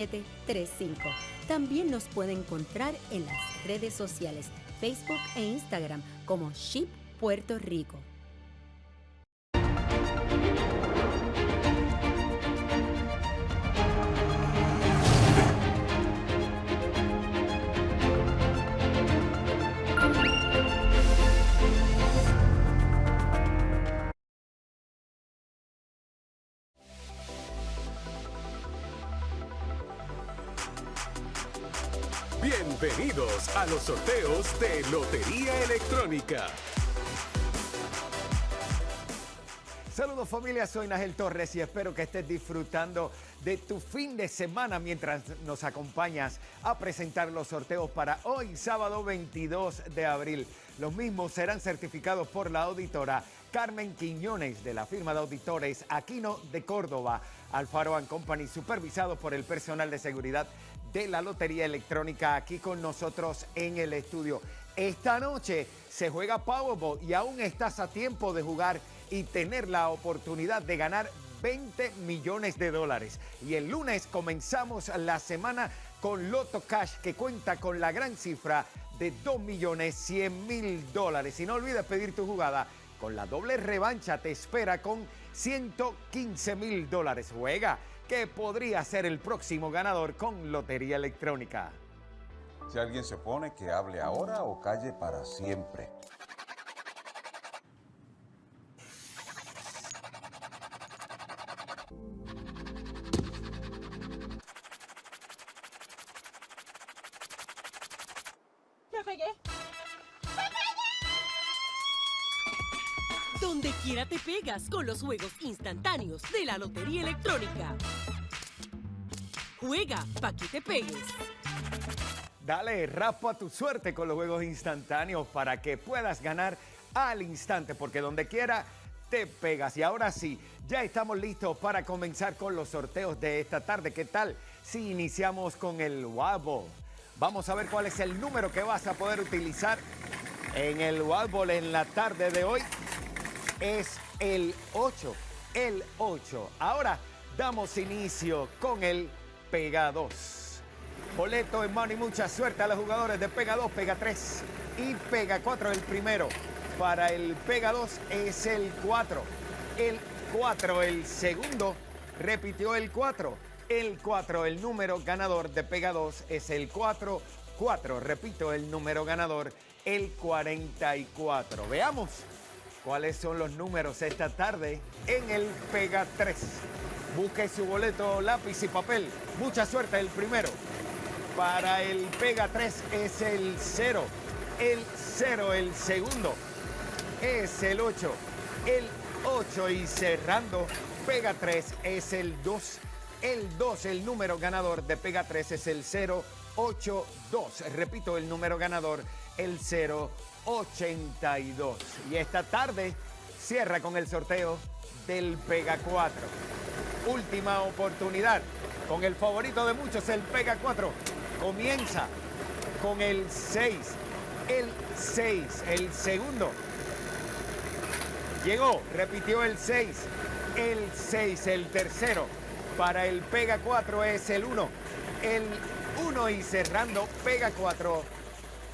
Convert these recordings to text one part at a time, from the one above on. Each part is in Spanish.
735. También nos puede encontrar en las redes sociales, Facebook e Instagram como Ship Puerto Rico. Bienvenidos a los sorteos de Lotería Electrónica. Saludos familia, soy Nagel Torres y espero que estés disfrutando de tu fin de semana mientras nos acompañas a presentar los sorteos para hoy, sábado 22 de abril. Los mismos serán certificados por la auditora Carmen Quiñones de la firma de auditores Aquino de Córdoba, Alfaro Company, supervisados por el personal de seguridad de la Lotería Electrónica aquí con nosotros en el estudio. Esta noche se juega Powerball y aún estás a tiempo de jugar y tener la oportunidad de ganar 20 millones de dólares. Y el lunes comenzamos la semana con Loto Cash que cuenta con la gran cifra de 2 millones 100 mil dólares. Y no olvides pedir tu jugada con la doble revancha te espera con 115 mil dólares. Juega que podría ser el próximo ganador con Lotería Electrónica. Si alguien se opone, que hable ahora o calle para siempre. ¡Me pegué! Donde quiera te pegas con los juegos instantáneos de la Lotería Electrónica. Juega pa' que te pegues. Dale raspa tu suerte con los juegos instantáneos para que puedas ganar al instante, porque donde quiera te pegas. Y ahora sí, ya estamos listos para comenzar con los sorteos de esta tarde. ¿Qué tal si iniciamos con el Wabo? Vamos a ver cuál es el número que vas a poder utilizar en el Wabo en la tarde de hoy es el 8. El 8. Ahora damos inicio con el Pega 2. Boleto en mano y mucha suerte a los jugadores de Pega 2, Pega 3 y Pega 4 el primero. Para el Pega 2 es el 4. El 4 el segundo. Repitió el 4. El 4 el número ganador de Pega 2 es el 4. 4. Repito el número ganador el 44. Veamos cuáles son los números esta tarde en el Pega 3. Busque su boleto, lápiz y papel. Mucha suerte el primero. Para el Pega 3 es el 0. El 0 el segundo. Es el 8. El 8 y cerrando. Pega 3 es el 2. El 2, el número ganador de Pega 3 es el 082. Repito, el número ganador, el 082. Y esta tarde cierra con el sorteo del Pega 4. Última oportunidad con el favorito de muchos, el Pega 4. Comienza con el 6. El 6, el segundo. Llegó, repitió el 6. El 6, el tercero. Para el Pega 4 es el 1. El 1 y cerrando Pega 4.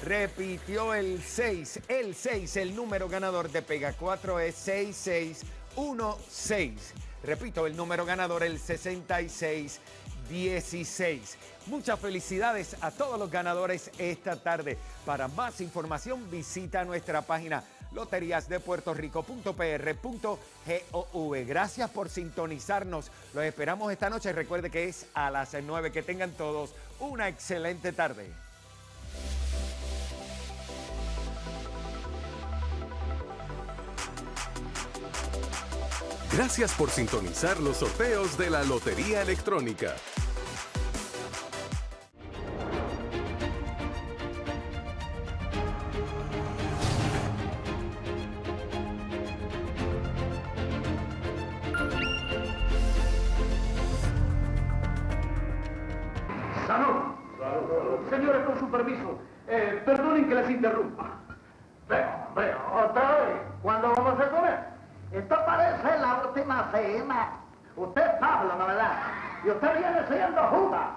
Repitió el 6. El 6, el número ganador de Pega 4 es 6616. Repito, el número ganador el 6616. Muchas felicidades a todos los ganadores esta tarde. Para más información visita nuestra página loteriasdepuertorico.pr.gov. Gracias por sintonizarnos. Los esperamos esta noche. Recuerde que es a las 9. Que tengan todos una excelente tarde. Gracias por sintonizar los sorteos de la Lotería Electrónica. Salud. Señores, con su permiso, eh, perdonen que les interrumpa. Veo, veo, otra vez. Cena. Usted es Pablo, ¿no verdad? Y usted viene siendo Judas.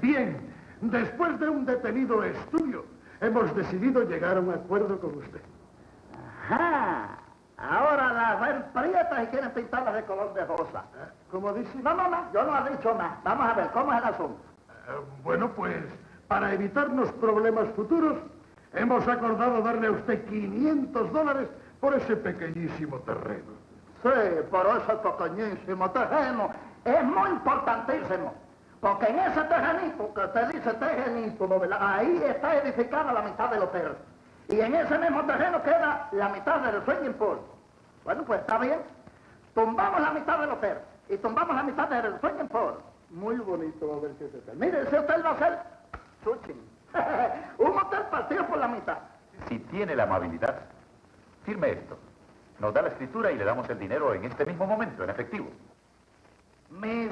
Bien, después de un detenido estudio, hemos decidido llegar a un acuerdo con usted. Ajá. Ahora las ven prietas y quieren pintarlas de color de rosa. ¿Cómo dice? No, no, no, yo no he dicho nada. Vamos a ver, ¿cómo es el asunto? Eh, bueno, pues, para evitarnos problemas futuros, hemos acordado darle a usted 500 dólares por ese pequeñísimo terreno. Sí, pero ese pequeñísimo terreno es muy importantísimo. Porque en ese terrenito, que usted dice terrenito, ¿no, verdad? ahí está edificada la mitad del hotel. Y en ese mismo terreno queda la mitad del swimming pool. Bueno, pues está bien. Tumbamos la mitad del hotel y tumbamos la mitad del swimming pool. Muy bonito va a ver que ese hotel. Mire, ese hotel va a ser Suchin. Un hotel partido por la mitad. Si tiene la amabilidad, firme esto. Nos da la escritura y le damos el dinero en este mismo momento, en efectivo. Mis